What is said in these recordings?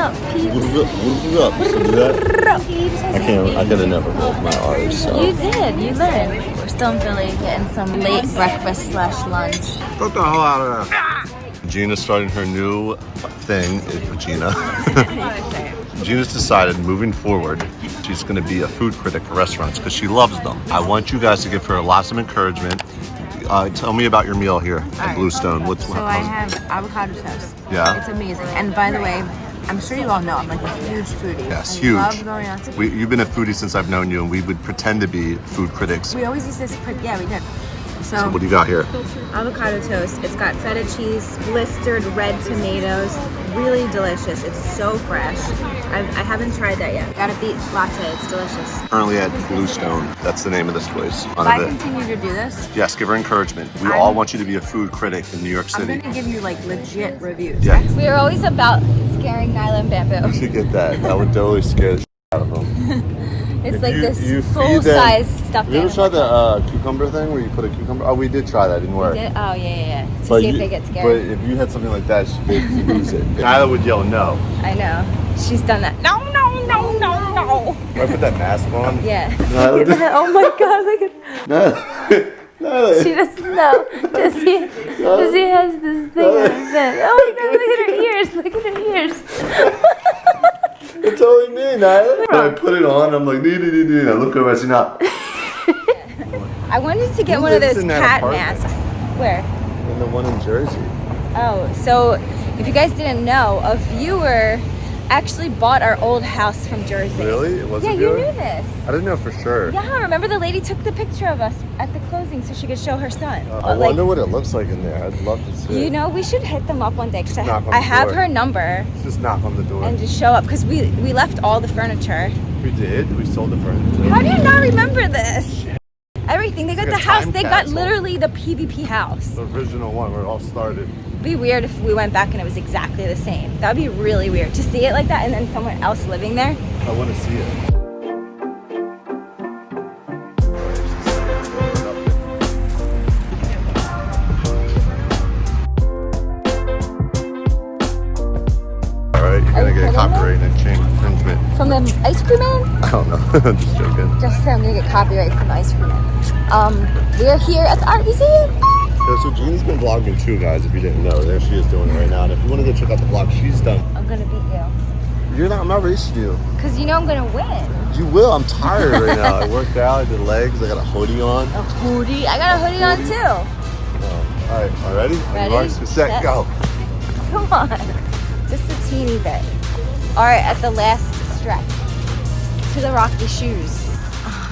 up? Peeps? What up? See that? I can't. I could have never rolled my R's. So. You did. You learned. We're still in Philly getting some late breakfast slash lunch. Get the hell out of there. Jeana's starting her new thing. eh, Jeana. Jeana's decided moving forward, she's going to be a food critic for restaurants because she loves them. I want you guys to give her lots of encouragement. Uh, tell me about your meal here at Bluestone. What's So I have avocado toast. Yeah. It's amazing. And by the way, I'm sure you all know I'm like a huge foodie. Yes, I huge. love going out to We, you've been a foodie since I've known you, and we would pretend to be food critics. We always used this. Pre- yeah, we did. So, So what do you got here? avocado toast. It's got feta cheese, blistered red tomatoes. Really delicious. It's so fresh. I've, I haven't tried that yet. Got a beet latte. It's delicious. Currently at Bluestone. That's the name of this place. If I continue to do this, Yes, give her encouragement. We I'm- all want you to be a food critic in New York City. I'm City. gonna give you like legit reviews. Yeah. We are always about scaring Nyla and Bamboo. You should get that. That would totally scare the shit out of them. It's If like you- this you full size stuffed Have you ever tried the uh, cucumber thing where you put a cucumber? Oh, we did try that. It didn't work. Did- Oh yeah, yeah, yeah. To But see if they get scared. But if you had something like that, they'd lose it. Nyla would yell no. I know. She's done that. No, no, no, no, no. I put that mask on. Yeah. Nyla, oh my god, look at Nyla, Nyla. She doesn't know. Jessie, Jessie has this thing on her head. Oh my god, look at her ears. Look at her ears. It's only me, Nyla. I put it on, I'm like, nee, nee, nee, nee. I look over, I see not. I wanted to get Who one of lives those in that cat apartment? masks. Where? And the one in Jersey. Oh, so if you guys didn't know, a viewer actually bought our old house from Jersey. Really? It was Yeah, you knew this. I didn't know for sure. Yeah, remember the lady took the picture of us at the closing so she could show her son. Uh, Uh, I like, wonder what it looks like in there. I'd love to see. you know, we should hit them up one day because I, knock on I have door. her number Just knock on the door. and just show up because we we left all the furniture. we did. We sold the furniture. How do you not remember this? Everything. They got the house. They got literally the PvP house. The original one where it all started. It'd be weird if we went back and it was exactly the same. That'd be really weird to see it like that and then someone else living there. I want to see it. Get copyright infringement. From the ice cream man? I don't know. I'm just joking. Just say I'm gonna get copyright from the ice cream man. Um, we're here at the art museum. Yeah, so Jean's been vlogging too, guys. If you didn't know, there she is doing it right now. And if you want to go check out the vlog she's done, I'm gonna beat you. you're not. I'm not racing you. Cause you know I'm gonna win. You will. I'm tired right now. I worked out. I did legs. I got a hoodie on. A hoodie. I got a hoodie on too. Oh, all right, all ready? Ready? Marks, set, Set. go. Come on. Just a teeny bit. Right, at the last stretch. To the rocky shoes. Ah,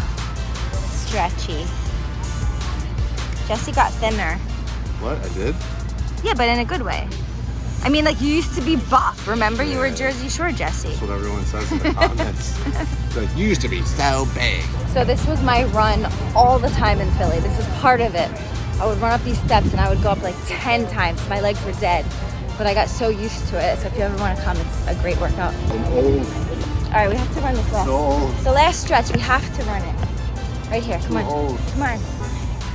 Stretchy. Jesse got thinner. What? I did? Yeah, but in a good way. I mean, like you used to be buff. Remember, you were Jersey Shore Jesse. That's what everyone says in the comments. Like, you used to be so big. So this was my run all the time in Philly. This was part of it. I would run up these steps and I would go up like 10 times. My legs were dead, but I got so used to it. So if you ever want to come, it's a great workout. All right, we have to run this last. So. The last stretch, we have to run it. Right here, come on. old. Come on.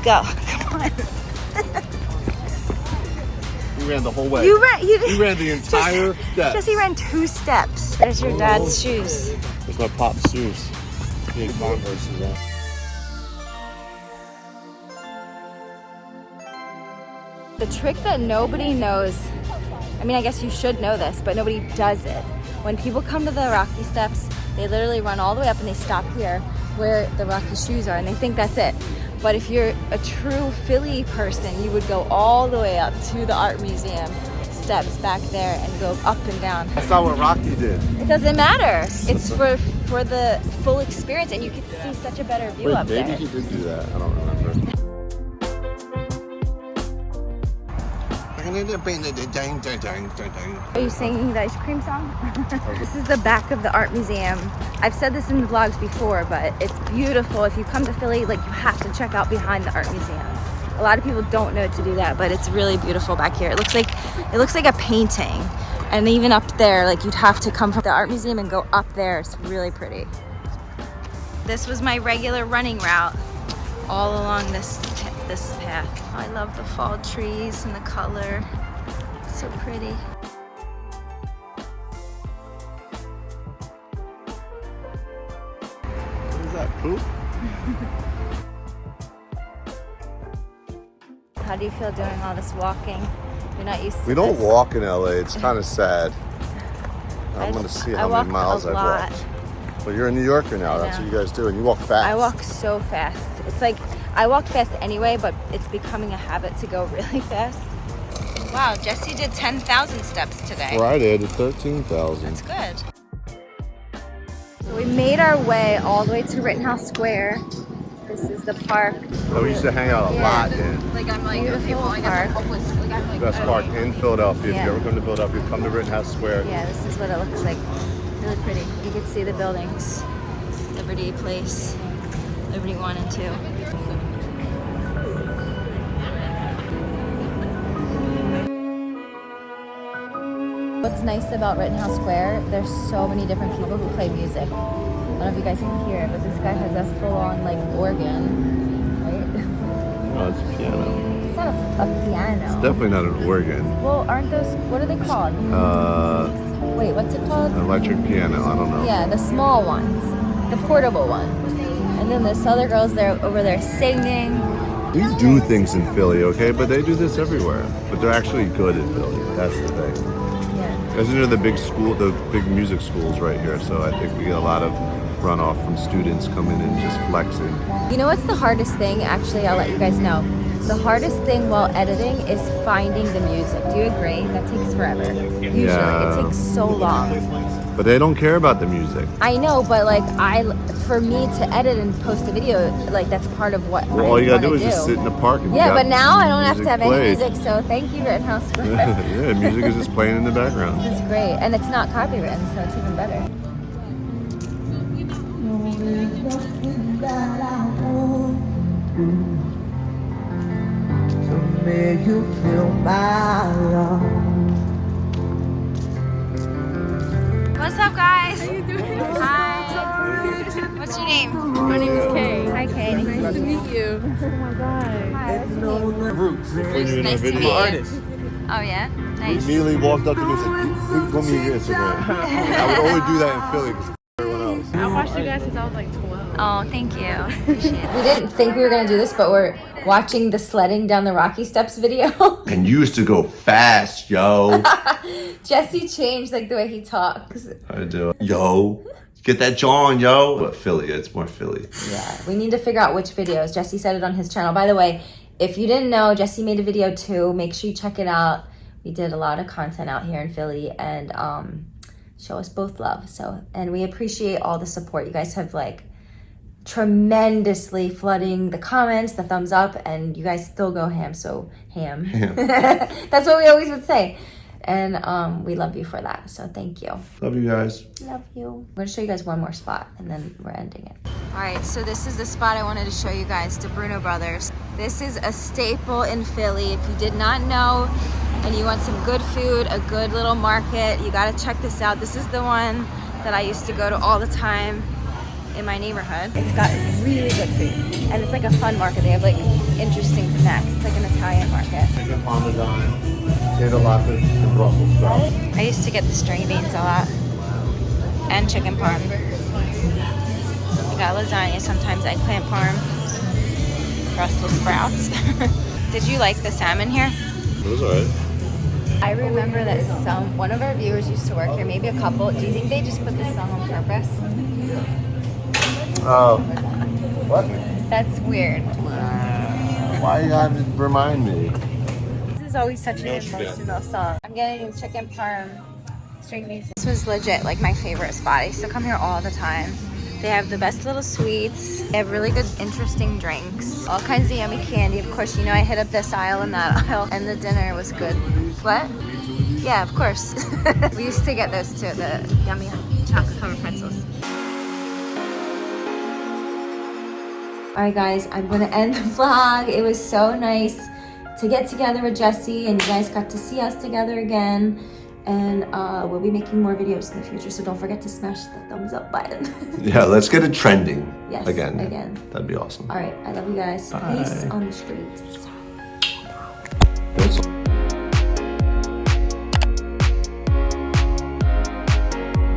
Go, come on. You ran the whole way. You ran, you, You ran the entire step. Jesse ran two steps. There's your dad's shoes. There's my pop's shoes. Converse's on. The trick that nobody knows, I mean, I guess you should know this, but nobody does it. When people come to the Rocky Steps, they literally run all the way up and they stop here where the Rocky shoes are and they think that's it. But if you're a true Philly person, you would go all the way up to the art museum steps back there and go up and down. That's not what Rocky did. It doesn't matter. It's for for the full experience and you can see such a better view Wait, up maybe there. he did do that. I don't remember. Are you singing the ice cream song? this is the back of the art museum. I've said this in the vlogs before, but it's beautiful. If you come to Philly, like you have to check out behind the art museum. A lot of people don't know to do that, but it's really beautiful back here. It looks like it looks like a painting. And even up there, like you'd have to come from the art museum and go up there. It's really pretty. This was my regular running route all along this this path. I love the fall trees and the color. It's so pretty. What is that, poop? How do you feel doing all this walking? You're not used to We don't this. walk in LA. It's kind of sad. I'm going to see how I many miles I've walked. But you're a New Yorker now. That's what you guys do, and you walk fast. I walk so fast. It's like I walk fast anyway, but it's becoming a habit to go really fast. Wow, Jesse did 10,000 steps today. Friday to thirteen thousand. That's good. So we made our way all the way to Rittenhouse Square. This is the park. Oh, we used to hang out a Yeah. lot in Like I'm like, Beautiful okay, well, I guess park. I'm homeless. Like I'm like, best park in Philadelphia. Yeah. If you ever come to Philadelphia, come to Rittenhouse Square. Yeah, this is what it looks like. Really pretty. You can see the buildings. Liberty Place, Liberty 1 and 2. What's nice about Rittenhouse Square, there's so many different people who play music. I don't know if you guys can hear it, but this guy has a full-on like organ, right? Oh, it's a piano. It's not a, a piano. Definitely not an organ. well, aren't those, what are they called? Uh, Wait, what's it called? an electric piano. I don't know. Yeah, the small ones, the portable one. And then this other girl's there over there singing. We do things in Philly, okay? But they do this everywhere. But they're actually good in Philly. That's the thing. Yeah. Isn't there the big school, the big music schools right here? So I think we get a lot of runoff from students coming in just flexing. You know what's the hardest thing? Actually, I'll let you guys know. The hardest thing while editing is finding the music. Do you agree? That takes forever. Usually, Yeah. it takes so long. But they don't care about the music. I know, but like I, for me to edit and post a video, like that's part of what Well, I all you gotta wanna do is just sit in the park and Yeah, but now I don't have to have played. any music, so thank you, Rittenhouse Square. yeah, music is just playing in the background. It's great, and it's not copywritten, so it's even better. to make you feel my love. What's up, guys? How you doing? Hi. What's your name? My name is Kay. Hi, Kay. Nice to meet you. Oh my god. Hi, what's your? Roots. When Nice to meet you. Artist. Oh yeah, he nice. immediately walked up to me and said, "Please put me in your Instagram." I would only do that in Philly because everyone. I watched you guys since I was like 12. Oh, thank you. We didn't think we were gonna do this, but we're watching the sledding down the Rocky Steps video. And you used to go fast, yo. Jesse changed like the way he talks. I do. Yo, get that jaw on, yo. But Philly, it's more Philly. Yeah, we need to figure out which videos. Jesse said it on his channel. By the way, if you didn't know, Jesse made a video too. Make sure you check it out. We did a lot of content out here in Philly and um, show us both love. So, and we appreciate all the support. You guys have like tremendously flooding the comments, the thumbs up, and you guys still go ham. So ham. That's what we always would say. And um, we love you for that. So thank you. Love you guys. Love you. I'm gonna show you guys one more spot and then we're ending it. All right, so this is the spot I wanted to show you guys, Di Bruno Brothers. This is a staple in Philly. If you did not know and you want some good food, a good little market, you gotta check this out. This is the one that I used to go to all the time in my neighborhood. It's got really good food and it's like a fun market. They have like interesting snacks. It's like an Italian market. Chicken parmesan, potato latkes, and Brussels sprouts. I used to get the string beans a lot and chicken parm. I got lasagna, sometimes eggplant parm, Brussels sprouts. Did you like the salmon here? It was alright. I remember that some one of our viewers used to work here, maybe a couple. Do you think they just put this song on purpose? Oh. What? That's weird. Why you gotta remind me? This is always such an No, emotional song. I'm getting chicken parm, string beans. This was legit like my favorite spot. I used to come here all the time. They have the best little sweets. They have really good, interesting drinks. All kinds of yummy candy. Of course, you know I hit up this aisle and that aisle. And the dinner was good. What? Yeah, of course. we used to get those too, the yummy chocolate covered pretzels. All right, guys, I'm gonna end the vlog. It was so nice to get together with Jesse and you guys got to see us together again. And uh, we'll be making more videos in the future, so don't forget to smash the thumbs up button. Yeah, let's get it trending. Yes, Again. again. That'd be awesome. All right, I love you guys. Peace Bye. on the streets.